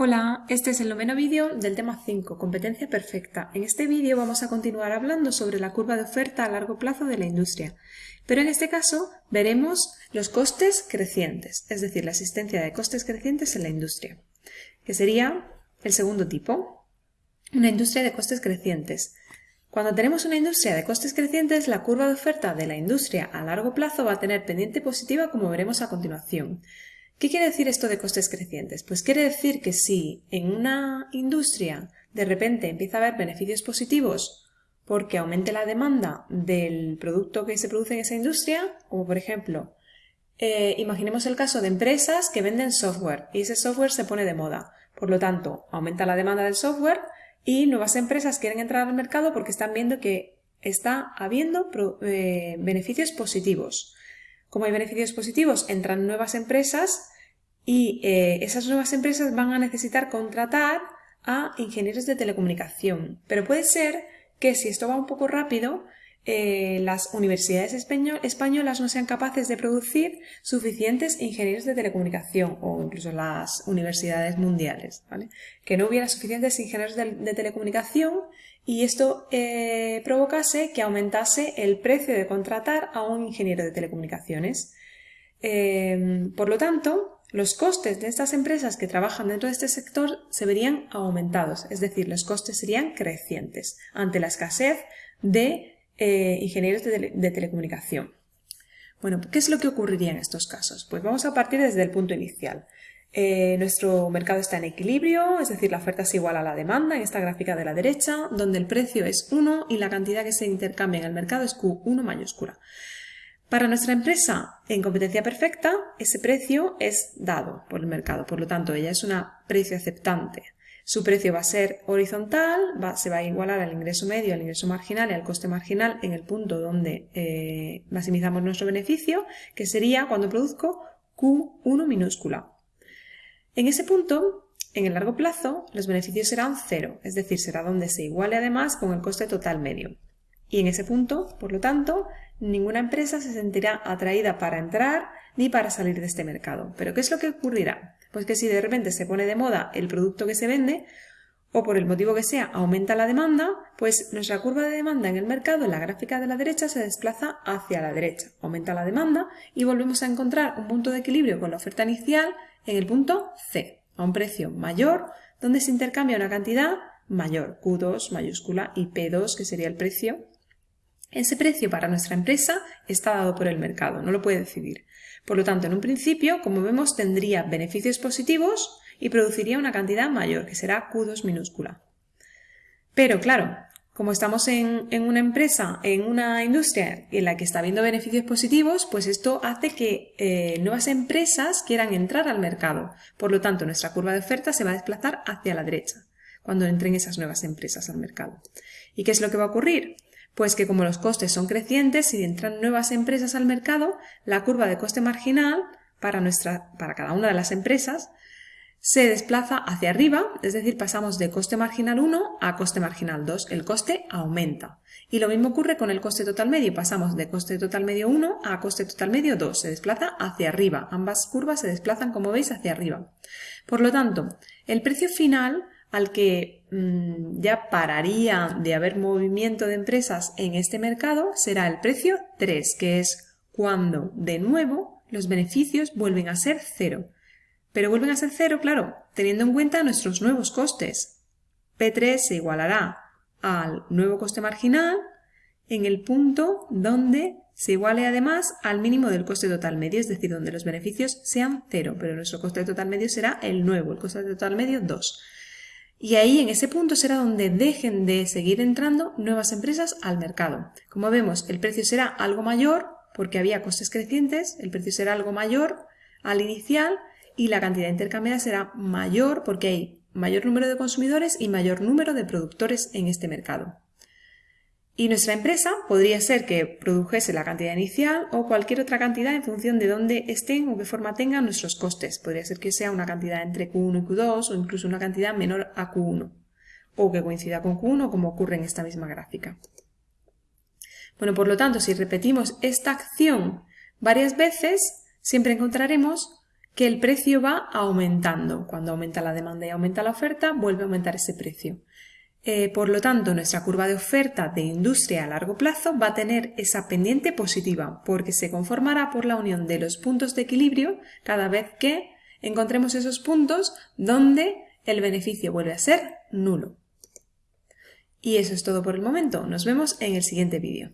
Hola, este es el noveno vídeo del tema 5, competencia perfecta. En este vídeo vamos a continuar hablando sobre la curva de oferta a largo plazo de la industria, pero en este caso veremos los costes crecientes, es decir, la existencia de costes crecientes en la industria, que sería el segundo tipo, una industria de costes crecientes. Cuando tenemos una industria de costes crecientes, la curva de oferta de la industria a largo plazo va a tener pendiente positiva como veremos a continuación. ¿Qué quiere decir esto de costes crecientes? Pues quiere decir que si en una industria de repente empieza a haber beneficios positivos porque aumente la demanda del producto que se produce en esa industria, como por ejemplo, eh, imaginemos el caso de empresas que venden software y ese software se pone de moda. Por lo tanto, aumenta la demanda del software y nuevas empresas quieren entrar al mercado porque están viendo que está habiendo eh, beneficios positivos. Como hay beneficios positivos, entran nuevas empresas y eh, esas nuevas empresas van a necesitar contratar a ingenieros de telecomunicación. Pero puede ser que si esto va un poco rápido, eh, las universidades españolas no sean capaces de producir suficientes ingenieros de telecomunicación o incluso las universidades mundiales, que no hubiera suficientes ingenieros de, telecomunicación y esto eh, provocase que aumentase el precio de contratar a un ingeniero de telecomunicaciones. Em, por lo tanto, los costes de estas empresas que trabajan dentro de este sector se verían aumentados, es decir, los costes serían crecientes ante la escasez de eh, ingenieros de, telecomunicación. Bueno, ¿qué es lo que ocurriría en estos casos? Pues vamos a partir desde el punto inicial. Eh, nuestro mercado está en equilibrio, es decir, la oferta es igual a la demanda en esta gráfica de la derecha, donde el precio es 1 y la cantidad que se intercambia en el mercado es Q1 mayúscula. Para nuestra empresa en competencia perfecta, ese precio es dado por el mercado, por lo tanto, ella es una precio aceptante. Su precio va a ser horizontal, se va a igualar al ingreso medio, al ingreso marginal y al coste marginal en el punto donde eh, maximizamos nuestro beneficio, que sería cuando produzco Q1 minúscula. En ese punto, en el largo plazo, los beneficios serán cero, es decir, será donde se iguale además con el coste total medio. Y en ese punto, por lo tanto, ninguna empresa se sentirá atraída para entrar ni para salir de este mercado. Pero ¿qué es lo que ocurrirá? Pues que si de repente se pone de moda el producto que se vende, o por el motivo que sea aumenta la demanda, pues nuestra curva de demanda en el mercado en la gráfica de la derecha se desplaza hacia la derecha. Aumenta la demanda y volvemos a encontrar un punto de equilibrio con la oferta inicial en el punto C, a un precio mayor, donde se intercambia una cantidad mayor, Q2 mayúscula y P2 que sería el precio. Ese precio para nuestra empresa está dado por el mercado, no lo puede decidir. Por lo tanto, en un principio, como vemos, tendría beneficios positivos y produciría una cantidad mayor, que será Q2 minúscula. Pero claro, como estamos en, una empresa, en una industria en la que está habiendo beneficios positivos, pues esto hace que eh, nuevas empresas quieran entrar al mercado. Por lo tanto, nuestra curva de oferta se va a desplazar hacia la derecha cuando entren esas nuevas empresas al mercado. ¿Y qué es lo que va a ocurrir? Pues que como los costes son crecientes, y entran nuevas empresas al mercado, la curva de coste marginal para, nuestra, para cada una de las empresas se desplaza hacia arriba, es decir, pasamos de coste marginal 1 a coste marginal 2. El coste aumenta. Y lo mismo ocurre con el coste total medio. Pasamos de coste total medio 1 a coste total medio 2. Se desplaza hacia arriba. Ambas curvas se desplazan, como veis, hacia arriba. Por lo tanto, el precio final al que mm, ya pararía de haber movimiento de empresas en este mercado será el precio 3, que es cuando de nuevo los beneficios vuelven a ser cero. Pero vuelven a ser cero, claro, teniendo en cuenta nuestros nuevos costes. P3 se igualará al nuevo coste marginal en el punto donde se iguale además al mínimo del coste total medio, es decir, donde los beneficios sean cero, pero nuestro coste total medio será el nuevo, el coste total medio 2. Y ahí en ese punto será donde dejen de seguir entrando nuevas empresas al mercado. Como vemos, el precio será algo mayor porque había costes crecientes, el precio será algo mayor al inicial y la cantidad intercambiada será mayor porque hay mayor número de consumidores y mayor número de productores en este mercado. Y nuestra empresa podría ser que produjese la cantidad inicial o cualquier otra cantidad en función de dónde estén o qué forma tengan nuestros costes. Podría ser que sea una cantidad entre Q1 y Q2 o incluso una cantidad menor a Q1 o que coincida con Q1 como ocurre en esta misma gráfica. Bueno, por lo tanto, si repetimos esta acción varias veces, siempre encontraremos que el precio va aumentando. Cuando aumenta la demanda y aumenta la oferta, vuelve a aumentar ese precio. Eh, por lo tanto, nuestra curva de oferta de industria a largo plazo va a tener esa pendiente positiva porque se conformará por la unión de los puntos de equilibrio cada vez que encontremos esos puntos donde el beneficio vuelve a ser nulo. Y eso es todo por el momento. Nos vemos en el siguiente vídeo.